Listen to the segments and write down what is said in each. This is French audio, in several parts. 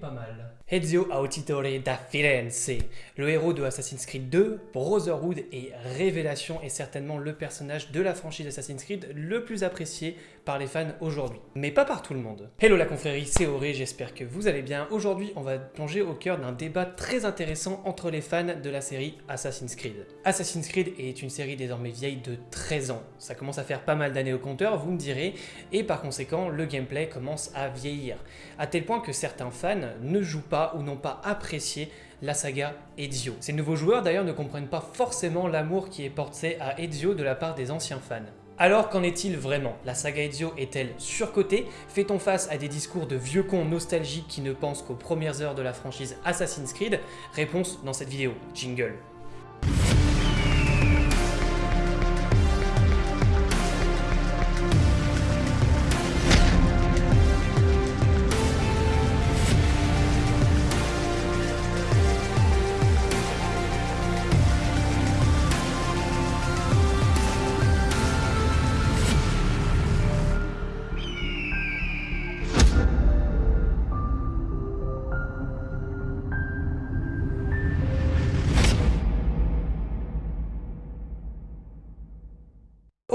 pas mal. Ezio Auditore da Firenze, le héros de Assassin's Creed 2, Brotherhood et Révélation est certainement le personnage de la franchise Assassin's Creed le plus apprécié les fans aujourd'hui. Mais pas par tout le monde. Hello la confrérie, c'est Auré, j'espère que vous allez bien. Aujourd'hui, on va plonger au cœur d'un débat très intéressant entre les fans de la série Assassin's Creed. Assassin's Creed est une série désormais vieille de 13 ans. Ça commence à faire pas mal d'années au compteur, vous me direz, et par conséquent, le gameplay commence à vieillir. À tel point que certains fans ne jouent pas ou n'ont pas apprécié la saga Ezio. Ces nouveaux joueurs d'ailleurs ne comprennent pas forcément l'amour qui est porté à Ezio de la part des anciens fans. Alors qu'en est-il vraiment? La saga Ezio est-elle surcotée? Fait-on face à des discours de vieux cons nostalgiques qui ne pensent qu'aux premières heures de la franchise Assassin's Creed? Réponse dans cette vidéo. Jingle.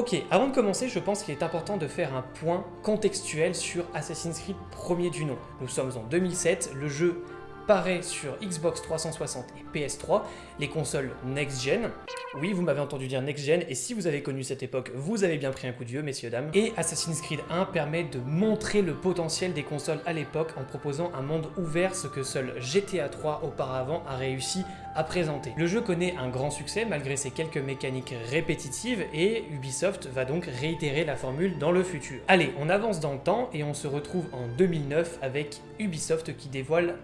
Ok, avant de commencer, je pense qu'il est important de faire un point contextuel sur Assassin's Creed premier du nom. Nous sommes en 2007, le jeu paraît sur Xbox 360 et PS3, les consoles next-gen. Oui, vous m'avez entendu dire next-gen, et si vous avez connu cette époque, vous avez bien pris un coup de vieux, messieurs, dames. Et Assassin's Creed 1 permet de montrer le potentiel des consoles à l'époque en proposant un monde ouvert, ce que seul GTA 3 auparavant a réussi à présenter. Le jeu connaît un grand succès malgré ses quelques mécaniques répétitives, et Ubisoft va donc réitérer la formule dans le futur. Allez, on avance dans le temps, et on se retrouve en 2009 avec Ubisoft qui dévoile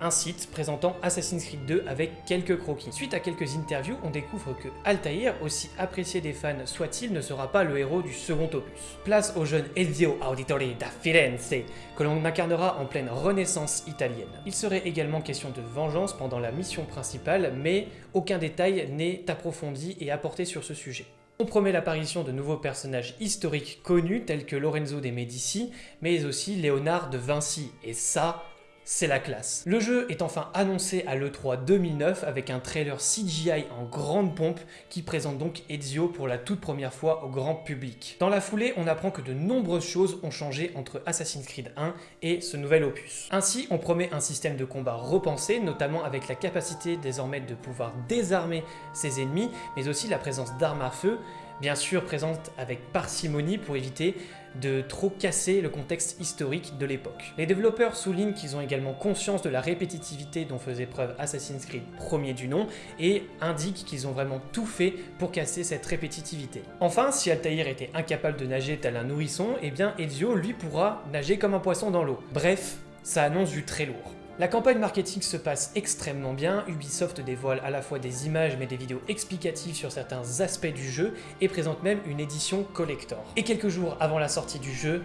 un site présentant Assassin's Creed 2 avec quelques croquis. Suite à quelques interviews, on découvre que Altair, aussi apprécié des fans soit-il, ne sera pas le héros du second opus. Place au jeune Ezio Auditore da Firenze, que l'on incarnera en pleine renaissance italienne. Il serait également question de vengeance pendant la mission principale, mais aucun détail n'est approfondi et apporté sur ce sujet. On promet l'apparition de nouveaux personnages historiques connus tels que Lorenzo de Medici, mais aussi Léonard de Vinci, et ça, c'est la classe. Le jeu est enfin annoncé à l'E3 2009 avec un trailer CGI en grande pompe qui présente donc Ezio pour la toute première fois au grand public. Dans la foulée, on apprend que de nombreuses choses ont changé entre Assassin's Creed 1 et ce nouvel opus. Ainsi, on promet un système de combat repensé, notamment avec la capacité désormais de pouvoir désarmer ses ennemis, mais aussi la présence d'armes à feu, bien sûr présente avec parcimonie pour éviter de trop casser le contexte historique de l'époque. Les développeurs soulignent qu'ils ont également conscience de la répétitivité dont faisait preuve Assassin's Creed premier du nom et indiquent qu'ils ont vraiment tout fait pour casser cette répétitivité. Enfin, si Altaïr était incapable de nager tel un nourrisson, eh bien Ezio lui pourra nager comme un poisson dans l'eau. Bref, ça annonce du très lourd. La campagne marketing se passe extrêmement bien, Ubisoft dévoile à la fois des images mais des vidéos explicatives sur certains aspects du jeu et présente même une édition collector. Et quelques jours avant la sortie du jeu,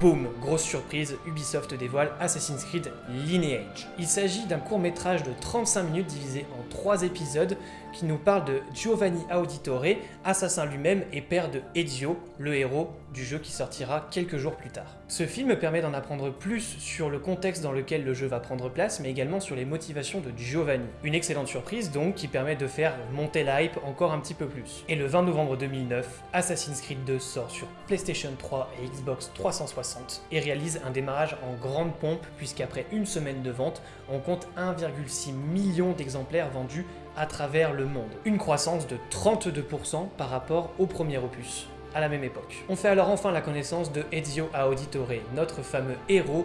Boum, grosse surprise, Ubisoft dévoile Assassin's Creed Lineage. Il s'agit d'un court métrage de 35 minutes divisé en 3 épisodes qui nous parle de Giovanni Auditore, assassin lui-même et père de Ezio, le héros du jeu qui sortira quelques jours plus tard. Ce film permet d'en apprendre plus sur le contexte dans lequel le jeu va prendre place, mais également sur les motivations de Giovanni. Une excellente surprise donc qui permet de faire monter la hype encore un petit peu plus. Et le 20 novembre 2009, Assassin's Creed 2 sort sur PlayStation 3 et Xbox 360 et réalise un démarrage en grande pompe puisqu'après une semaine de vente, on compte 1,6 million d'exemplaires vendus à travers le monde. Une croissance de 32% par rapport au premier opus à la même époque. On fait alors enfin la connaissance de Ezio Auditore, notre fameux héros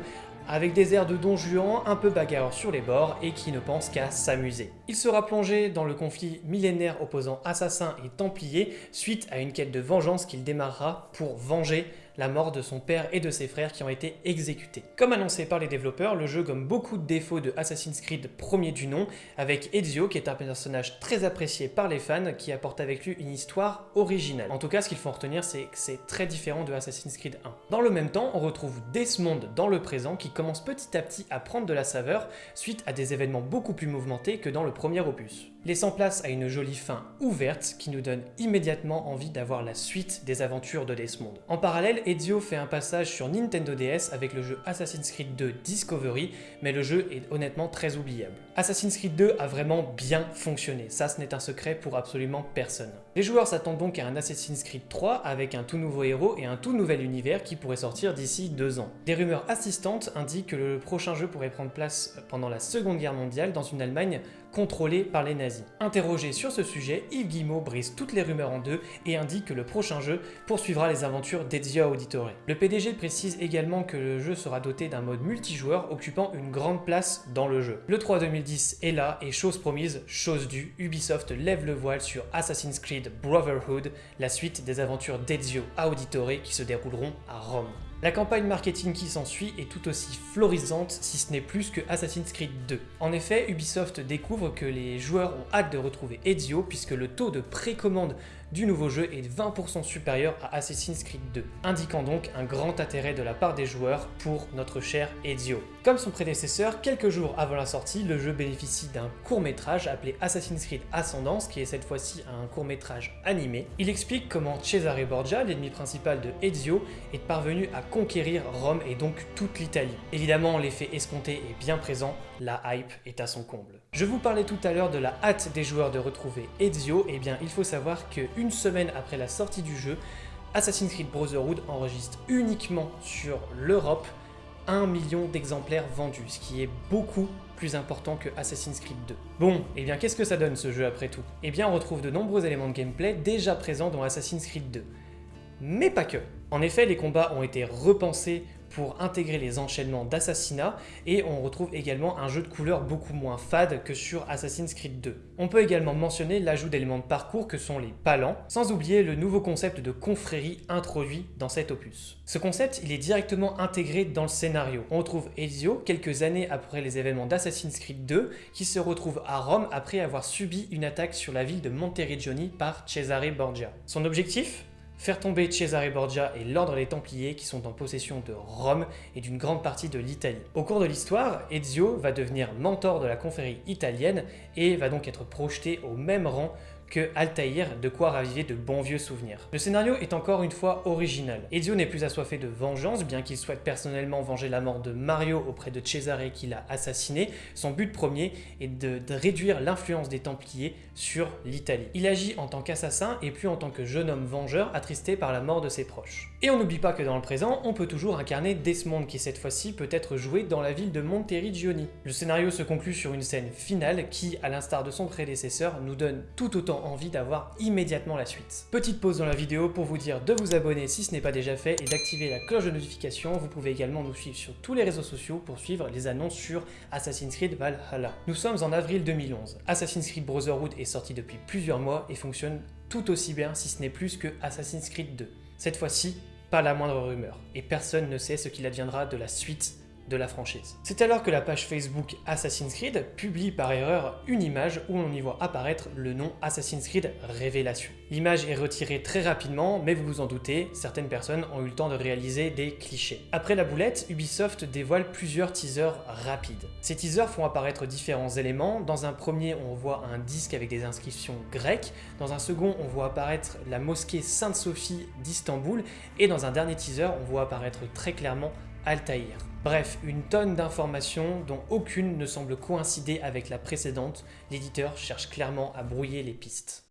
avec des airs de don Juan un peu bagarreurs sur les bords et qui ne pense qu'à s'amuser. Il sera plongé dans le conflit millénaire opposant assassins et templiers suite à une quête de vengeance qu'il démarrera pour venger la mort de son père et de ses frères qui ont été exécutés. Comme annoncé par les développeurs, le jeu gomme beaucoup de défauts de Assassin's Creed premier du nom, avec Ezio qui est un personnage très apprécié par les fans qui apporte avec lui une histoire originale. En tout cas, ce qu'il faut retenir, c'est que c'est très différent de Assassin's Creed 1. Dans le même temps, on retrouve Desmond dans le présent qui commence petit à petit à prendre de la saveur suite à des événements beaucoup plus mouvementés que dans le premier opus. Laissant place à une jolie fin ouverte qui nous donne immédiatement envie d'avoir la suite des aventures de Desmond. En parallèle, Ezio fait un passage sur Nintendo DS avec le jeu Assassin's Creed 2 Discovery, mais le jeu est honnêtement très oubliable. Assassin's Creed 2 a vraiment bien fonctionné, ça ce n'est un secret pour absolument personne. Les joueurs s'attendent donc à un Assassin's Creed 3 avec un tout nouveau héros et un tout nouvel univers qui pourrait sortir d'ici deux ans. Des rumeurs assistantes indiquent que le prochain jeu pourrait prendre place pendant la Seconde Guerre mondiale dans une Allemagne contrôlée par les nazis. Interrogé sur ce sujet, Yves Guillemot brise toutes les rumeurs en deux et indique que le prochain jeu poursuivra les aventures d'Ezio Auditore. Le PDG précise également que le jeu sera doté d'un mode multijoueur occupant une grande place dans le jeu. Le 3 2010 est là et chose promise, chose due, Ubisoft lève le voile sur Assassin's Creed Brotherhood, la suite des aventures d'Ezio Auditore qui se dérouleront à Rome. La campagne marketing qui s'ensuit est tout aussi florisante, si ce n'est plus que Assassin's Creed 2. En effet, Ubisoft découvre que les joueurs ont hâte de retrouver Ezio puisque le taux de précommande du nouveau jeu est 20% supérieur à Assassin's Creed 2, indiquant donc un grand intérêt de la part des joueurs pour notre cher Ezio. Comme son prédécesseur, quelques jours avant la sortie, le jeu bénéficie d'un court-métrage appelé Assassin's Creed Ascendance, qui est cette fois-ci un court-métrage animé. Il explique comment Cesare Borgia, l'ennemi principal de Ezio, est parvenu à conquérir Rome et donc toute l'Italie. Évidemment, l'effet escompté est bien présent, la hype est à son comble. Je vous parlais tout à l'heure de la hâte des joueurs de retrouver Ezio, et eh bien il faut savoir qu'une semaine après la sortie du jeu, Assassin's Creed Brotherhood enregistre uniquement sur l'Europe 1 million d'exemplaires vendus, ce qui est beaucoup plus important que Assassin's Creed 2. Bon, et eh bien qu'est-ce que ça donne ce jeu après tout? Eh bien on retrouve de nombreux éléments de gameplay déjà présents dans Assassin's Creed 2. Mais pas que. En effet, les combats ont été repensés pour intégrer les enchaînements d'assassinats et on retrouve également un jeu de couleurs beaucoup moins fade que sur Assassin's Creed 2. On peut également mentionner l'ajout d'éléments de parcours que sont les palans, sans oublier le nouveau concept de confrérie introduit dans cet opus. Ce concept, il est directement intégré dans le scénario. On retrouve Ezio quelques années après les événements d'Assassin's Creed 2 qui se retrouve à Rome après avoir subi une attaque sur la ville de Monteriggioni par Cesare Borgia. Son objectif? Faire tomber Cesare Borgia et l'ordre des Templiers qui sont en possession de Rome et d'une grande partie de l'Italie. Au cours de l'histoire, Ezio va devenir mentor de la confrérie italienne et va donc être projeté au même rang que Altaïr, de quoi raviver de bons vieux souvenirs. Le scénario est encore une fois original. Ezio n'est plus assoiffé de vengeance, bien qu'il souhaite personnellement venger la mort de Mario auprès de Cesare qui l'a assassiné. Son but premier est de, de réduire l'influence des Templiers sur l'Italie. Il agit en tant qu'assassin et plus en tant que jeune homme vengeur attristé par la mort de ses proches. Et on n'oublie pas que dans le présent, on peut toujours incarner Desmond qui cette fois-ci peut être joué dans la ville de Monteriggioni. Le scénario se conclut sur une scène finale qui, à l'instar de son prédécesseur, nous donne tout autant envie d'avoir immédiatement la suite. Petite pause dans la vidéo pour vous dire de vous abonner si ce n'est pas déjà fait et d'activer la cloche de notification. Vous pouvez également nous suivre sur tous les réseaux sociaux pour suivre les annonces sur Assassin's Creed Valhalla. Nous sommes en avril 2011. Assassin's Creed Brotherhood est sorti depuis plusieurs mois et fonctionne tout aussi bien si ce n'est plus que Assassin's Creed 2. Cette fois-ci, pas la moindre rumeur, et personne ne sait ce qu'il adviendra de la suite de la franchise. C'est alors que la page Facebook Assassin's Creed publie par erreur une image où on y voit apparaître le nom Assassin's Creed Révélation. L'image est retirée très rapidement, mais vous vous en doutez, certaines personnes ont eu le temps de réaliser des clichés. Après la boulette, Ubisoft dévoile plusieurs teasers rapides. Ces teasers font apparaître différents éléments. Dans un premier, on voit un disque avec des inscriptions grecques. Dans un second, on voit apparaître la mosquée Sainte-Sophie d'Istanbul. Et dans un dernier teaser, on voit apparaître très clairement Altaïr. Bref, une tonne d'informations dont aucune ne semble coïncider avec la précédente, l'éditeur cherche clairement à brouiller les pistes.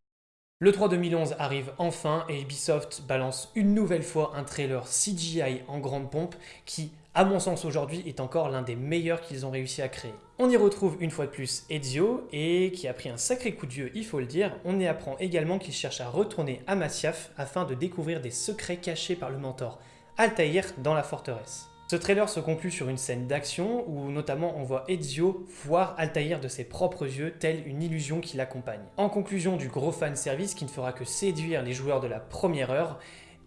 Le 3 2011 arrive enfin et Ubisoft balance une nouvelle fois un trailer CGI en grande pompe qui, à mon sens aujourd'hui, est encore l'un des meilleurs qu'ils ont réussi à créer. On y retrouve une fois de plus Ezio et qui a pris un sacré coup de vieux, il faut le dire. On y apprend également qu'il cherche à retourner à Masyaf afin de découvrir des secrets cachés par le mentor Altaïr dans la forteresse. Ce trailer se conclut sur une scène d'action où notamment on voit Ezio voir Altaïr de ses propres yeux, telle une illusion qui l'accompagne. En conclusion du gros fanservice qui ne fera que séduire les joueurs de la première heure,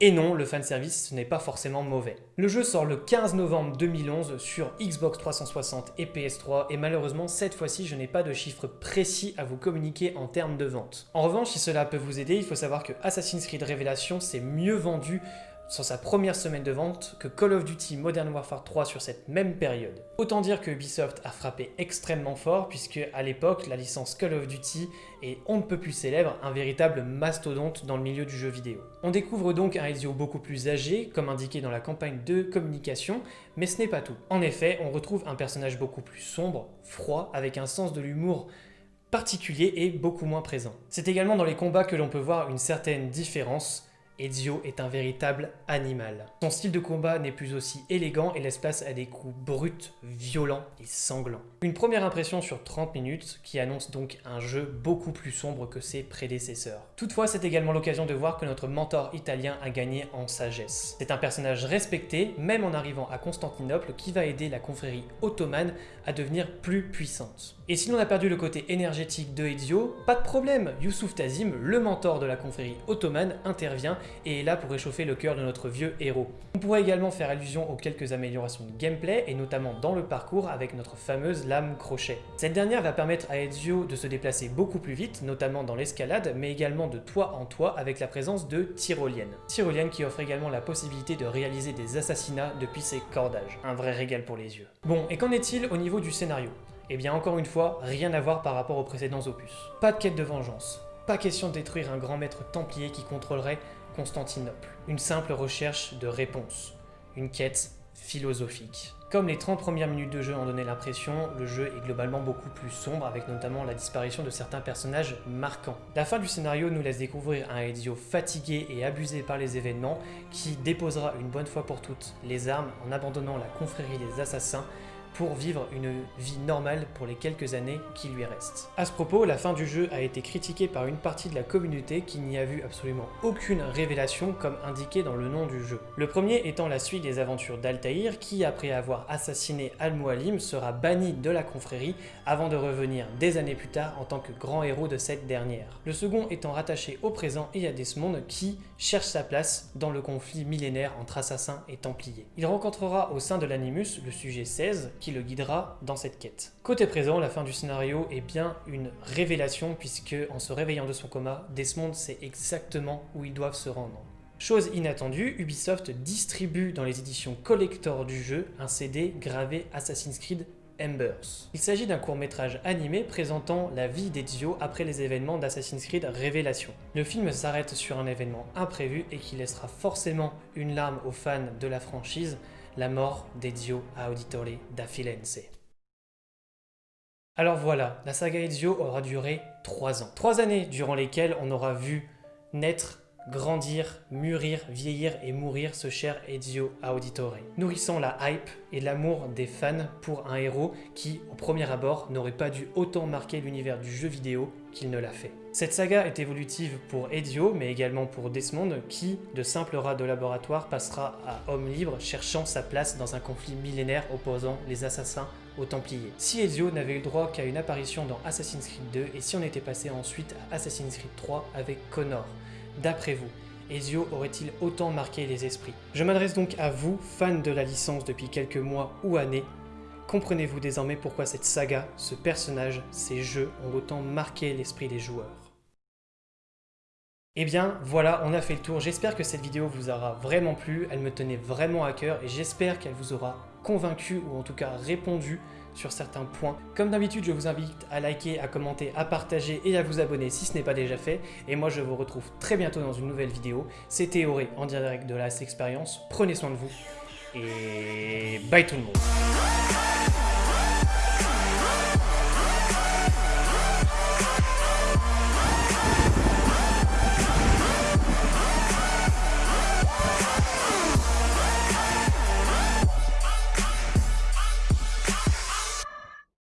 et non, le fanservice ce n'est pas forcément mauvais. Le jeu sort le 15 novembre 2011 sur Xbox 360 et PS3 et malheureusement cette fois-ci je n'ai pas de chiffres précis à vous communiquer en termes de vente. En revanche si cela peut vous aider, il faut savoir que Assassin's Creed Révélation s'est mieux vendu sur sa première semaine de vente que Call of Duty Modern Warfare 3 sur cette même période. Autant dire que Ubisoft a frappé extrêmement fort puisque à l'époque la licence Call of Duty est on ne peut plus célèbre, un véritable mastodonte dans le milieu du jeu vidéo. On découvre donc un Ezio beaucoup plus âgé, comme indiqué dans la campagne de communication, mais ce n'est pas tout. En effet, on retrouve un personnage beaucoup plus sombre, froid, avec un sens de l'humour particulier et beaucoup moins présent. C'est également dans les combats que l'on peut voir une certaine différence, Ezio est un véritable animal. Son style de combat n'est plus aussi élégant et laisse place à des coups bruts, violents et sanglants. Une première impression sur 30 minutes qui annonce donc un jeu beaucoup plus sombre que ses prédécesseurs. Toutefois, c'est également l'occasion de voir que notre mentor italien a gagné en sagesse. C'est un personnage respecté, même en arrivant à Constantinople, qui va aider la confrérie ottomane à devenir plus puissante. Et si l'on a perdu le côté énergétique de Ezio, pas de problème, Youssouf Tazim, le mentor de la confrérie ottomane, intervient et est là pour réchauffer le cœur de notre vieux héros. On pourrait également faire allusion aux quelques améliorations de gameplay, et notamment dans le parcours avec notre fameuse lame crochet. Cette dernière va permettre à Ezio de se déplacer beaucoup plus vite, notamment dans l'escalade, mais également de toit en toit avec la présence de tyroliennes. Tyroliennes qui offrent également la possibilité de réaliser des assassinats depuis ses cordages. Un vrai régal pour les yeux. Bon, et qu'en est-il au niveau du scénario? Eh bien encore une fois, rien à voir par rapport aux précédents opus. Pas de quête de vengeance, pas question de détruire un grand maître templier qui contrôlerait Constantinople. Une simple recherche de réponse. Une quête philosophique. Comme les 30 premières minutes de jeu en donnaient l'impression, le jeu est globalement beaucoup plus sombre avec notamment la disparition de certains personnages marquants. La fin du scénario nous laisse découvrir un Ezio fatigué et abusé par les événements qui déposera une bonne fois pour toutes les armes en abandonnant la confrérie des assassins pour vivre une vie normale pour les quelques années qui lui restent. À ce propos, la fin du jeu a été critiquée par une partie de la communauté qui n'y a vu absolument aucune révélation comme indiqué dans le nom du jeu. Le premier étant la suite des aventures d'Altaïr qui, après avoir assassiné Al-Mualim, sera banni de la confrérie avant de revenir des années plus tard en tant que grand héros de cette dernière. Le second étant rattaché au présent et à Desmond qui cherche sa place dans le conflit millénaire entre assassins et templiers. Il rencontrera au sein de l'Animus le sujet 16 qui le guidera dans cette quête. Côté présent, la fin du scénario est bien une révélation puisque en se réveillant de son coma, Desmond sait exactement où ils doivent se rendre. Chose inattendue, Ubisoft distribue dans les éditions collector du jeu un CD gravé Assassin's Creed Embers. Il s'agit d'un court-métrage animé présentant la vie d'Ezio après les événements d'Assassin's Creed Révélation. Le film s'arrête sur un événement imprévu et qui laissera forcément une larme aux fans de la franchise, la mort d'Ezio Auditore da Firenze. Alors voilà, la saga Ezio aura duré 3 ans. 3 années durant lesquelles on aura vu naître grandir, mûrir, vieillir et mourir ce cher Ezio Auditore, nourrissant la hype et l'amour des fans pour un héros qui, au premier abord, n'aurait pas dû autant marquer l'univers du jeu vidéo qu'il ne l'a fait. Cette saga est évolutive pour Ezio, mais également pour Desmond, qui, de simple rat de laboratoire, passera à homme libre, cherchant sa place dans un conflit millénaire opposant les assassins aux Templiers. Si Ezio n'avait eu droit qu'à une apparition dans Assassin's Creed 2, et si on était passé ensuite à Assassin's Creed 3 avec Connor, D'après vous, Ezio aurait-il autant marqué les esprits? Je m'adresse donc à vous, fans de la licence depuis quelques mois ou années. Comprenez-vous désormais pourquoi cette saga, ce personnage, ces jeux ont autant marqué l'esprit des joueurs? Eh bien voilà, on a fait le tour. J'espère que cette vidéo vous aura vraiment plu. Elle me tenait vraiment à cœur et j'espère qu'elle vous aura convaincu ou en tout cas répondu sur certains points. Comme d'habitude, je vous invite à liker, à commenter, à partager et à vous abonner si ce n'est pas déjà fait. Et moi, je vous retrouve très bientôt dans une nouvelle vidéo. C'était Auré en direct de la Expérience. Prenez soin de vous et bye tout le monde